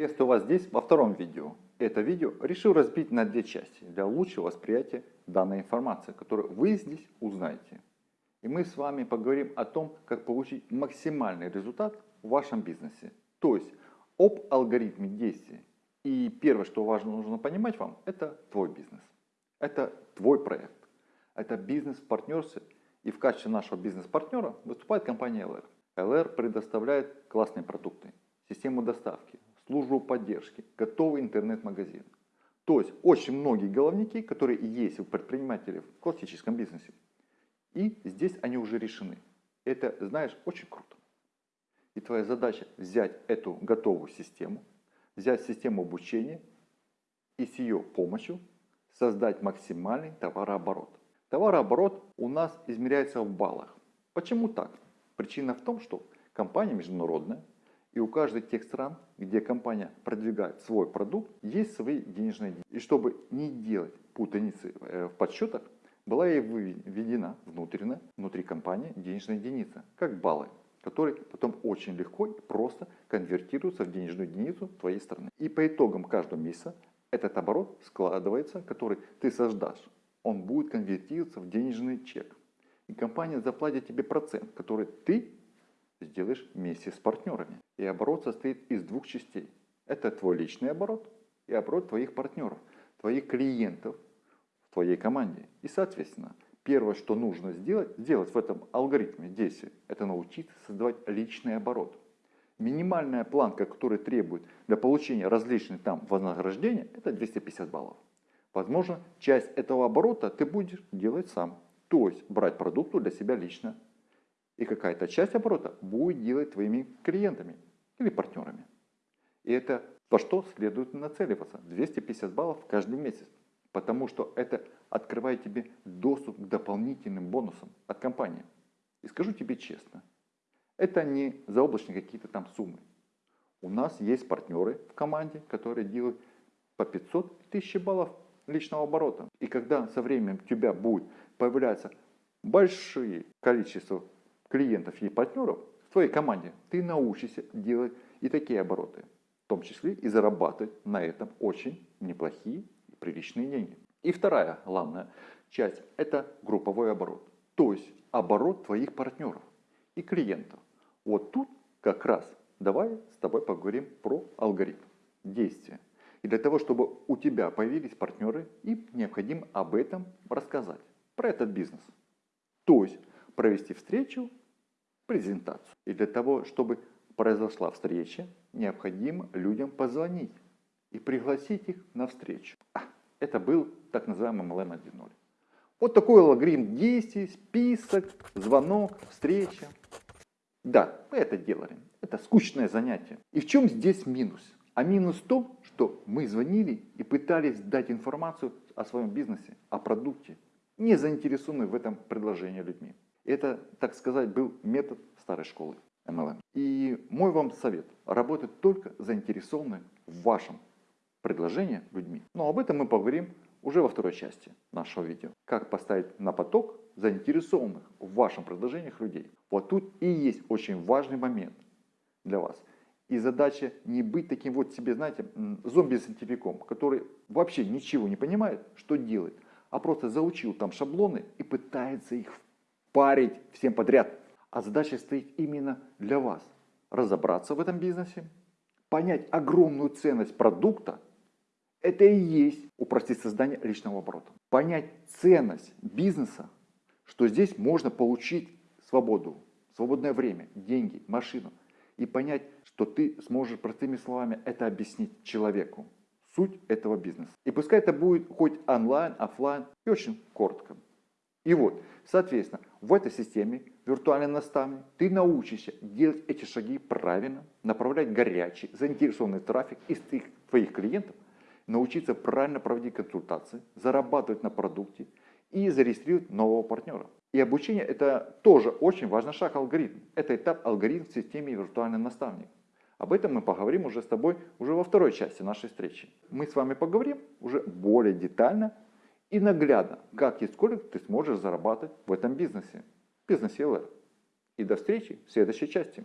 Приветствую вас здесь во втором видео. Это видео решил разбить на две части для лучшего восприятия данной информации, которую вы здесь узнаете. И мы с вами поговорим о том, как получить максимальный результат в вашем бизнесе. То есть об алгоритме действий. И первое, что важно нужно понимать вам, это твой бизнес. Это твой проект. Это бизнес в партнерстве. И в качестве нашего бизнес-партнера выступает компания LR. LR предоставляет классные продукты, систему доставки, службу поддержки, готовый интернет-магазин. То есть очень многие головники, которые есть у предпринимателей в классическом бизнесе. И здесь они уже решены. Это, знаешь, очень круто. И твоя задача взять эту готовую систему, взять систему обучения и с ее помощью создать максимальный товарооборот. Товарооборот у нас измеряется в баллах. Почему так? Причина в том, что компания международная, и у каждой тех стран, где компания продвигает свой продукт, есть свои денежные деньги. И чтобы не делать путаницы э, в подсчетах, была ей введена внутренняя, внутри компании денежная единица, как баллы, которые потом очень легко и просто конвертируются в денежную единицу твоей страны. И по итогам каждого месяца этот оборот складывается, который ты создашь. Он будет конвертироваться в денежный чек. И компания заплатит тебе процент, который ты сделаешь вместе с партнерами. И оборот состоит из двух частей. Это твой личный оборот и оборот твоих партнеров, твоих клиентов в твоей команде. И соответственно, первое, что нужно сделать, сделать в этом алгоритме действий, это научиться создавать личный оборот. Минимальная планка, которая требует для получения различных там вознаграждений, это 250 баллов. Возможно, часть этого оборота ты будешь делать сам. То есть брать продукту для себя лично и какая-то часть оборота будет делать твоими клиентами или партнерами. И это во что следует нацеливаться. 250 баллов каждый месяц. Потому что это открывает тебе доступ к дополнительным бонусам от компании. И скажу тебе честно, это не заоблачные какие-то там суммы. У нас есть партнеры в команде, которые делают по 500 тысяч баллов личного оборота. И когда со временем у тебя будет появляться большое количество клиентов и партнеров в твоей команде, ты научишься делать и такие обороты, в том числе и зарабатывать на этом очень неплохие и приличные деньги. И вторая главная часть – это групповой оборот, то есть оборот твоих партнеров и клиентов. Вот тут как раз давай с тобой поговорим про алгоритм действия. И для того, чтобы у тебя появились партнеры, им необходимо об этом рассказать, про этот бизнес. То есть провести встречу презентацию. И для того, чтобы произошла встреча, необходимо людям позвонить и пригласить их на встречу. А, это был так называемый MLM 1.0. Вот такой алгоритм действий, список, звонок, встреча. Да, мы это делали. Это скучное занятие. И в чем здесь минус? А минус в том, что мы звонили и пытались дать информацию о своем бизнесе, о продукте, не заинтересованные в этом предложении людьми. Это, так сказать, был метод старой школы MLM. И мой вам совет – работать только заинтересованными в вашем предложении людьми. Но об этом мы поговорим уже во второй части нашего видео. Как поставить на поток заинтересованных в вашем предложениях людей. Вот тут и есть очень важный момент для вас. И задача не быть таким вот себе, знаете, зомби-сантификом, который вообще ничего не понимает, что делает, а просто заучил там шаблоны и пытается их парить всем подряд. А задача стоит именно для вас. Разобраться в этом бизнесе, понять огромную ценность продукта. Это и есть упростить создание личного оборота. Понять ценность бизнеса, что здесь можно получить свободу, свободное время, деньги, машину. И понять, что ты сможешь простыми словами это объяснить человеку. Суть этого бизнеса. И пускай это будет хоть онлайн, офлайн и очень коротко. И вот, соответственно, в этой системе виртуальный наставник ты научишься делать эти шаги правильно, направлять горячий, заинтересованный трафик из твоих, клиентов, научиться правильно проводить консультации, зарабатывать на продукте и зарегистрировать нового партнера. И обучение это тоже очень важный шаг алгоритм. Это этап алгоритм в системе виртуальный наставник. Об этом мы поговорим уже с тобой уже во второй части нашей встречи. Мы с вами поговорим уже более детально и наглядно, как и сколько ты сможешь зарабатывать в этом бизнесе, бизнесе LR. И до встречи в следующей части.